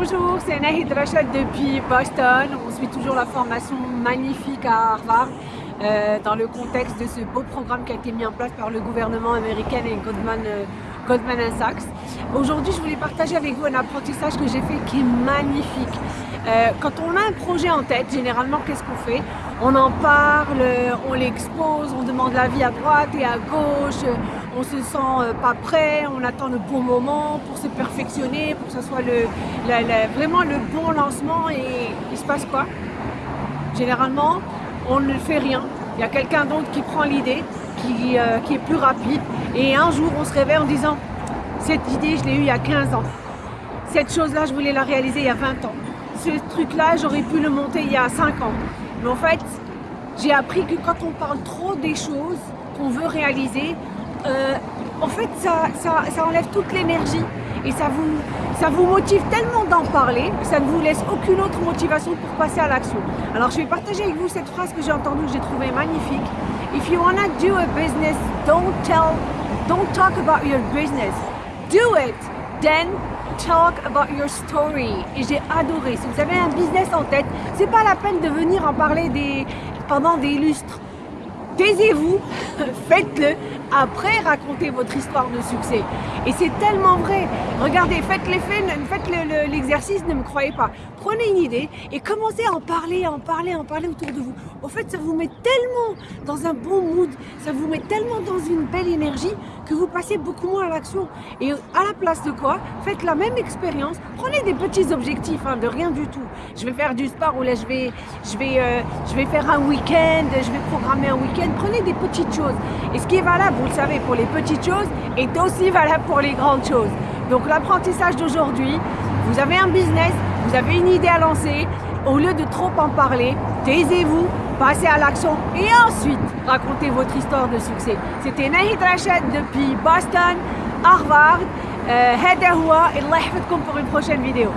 Bonjour, c'est Nahid Rachad depuis Boston. On suit toujours la formation magnifique à Harvard euh, dans le contexte de ce beau programme qui a été mis en place par le gouvernement américain et Goldman, euh, Goldman Sachs. Aujourd'hui, je voulais partager avec vous un apprentissage que j'ai fait qui est magnifique. Euh, quand on a un projet en tête, généralement, qu'est-ce qu'on fait? On en parle, on l'expose, on demande l'avis à droite et à gauche, on se sent euh, pas prêt, on attend le bon moment pour se perfectionner, pour que ce soit vraiment le bon lancement et il se passe quoi? Généralement, on ne fait rien. Il y a quelqu'un d'autre qui prend l'idée, qui, euh, qui est plus rapide et un jour on se réveille en disant cette idée je l'ai eue il y a 15 ans, cette chose-là je voulais la réaliser il y a 20 ans ce truc-là, j'aurais pu le monter il y a 5 ans. Mais en fait, j'ai appris que quand on parle trop des choses qu'on veut réaliser, euh, en fait, ça, ça, enlève toute l'énergie et ça vous, ça vous motive tellement d'en parler que ça ne vous laisse aucune autre motivation pour passer à l'action. Alors, je vais partager avec vous cette phrase que j'ai entendue, que j'ai trouvée magnifique. If you wanna do a business, don't tell, don't talk about your business. Do it, then talk about your story. Et j'ai adoré. Si vous avez un business en tête, c'est pas la peine de venir en parler des, pendant des lustres. Taisez-vous, faites-le, après racontez votre histoire de succès. Et c'est tellement vrai. Regardez, faites l'effet, faites l'exercice, ne me croyez pas. Prenez une idée et commencez à en parler, à en parler, à en parler autour de vous. Au fait, ça vous met tellement dans un bon mood, ça vous met tellement dans une belle énergie que vous passez beaucoup moins à l'action. Et à la place de quoi Faites la même expérience, prenez des petits objectifs, hein, de rien du tout. Je vais faire du sport ou là je vais, je vais, euh, je vais faire un week-end, je vais programmer un week-end. Prenez des petites choses. Et ce qui est valable, vous le savez, pour les petites choses, est aussi valable pour les grandes choses. Donc l'apprentissage d'aujourd'hui, vous avez un business, vous avez une idée à lancer, au lieu de trop en parler, taisez-vous, passez à l'action et ensuite racontez votre histoire de succès. C'était Nahid Rachad depuis Boston, Harvard. هذا هو الله يحفظكم pour une prochaine vidéo.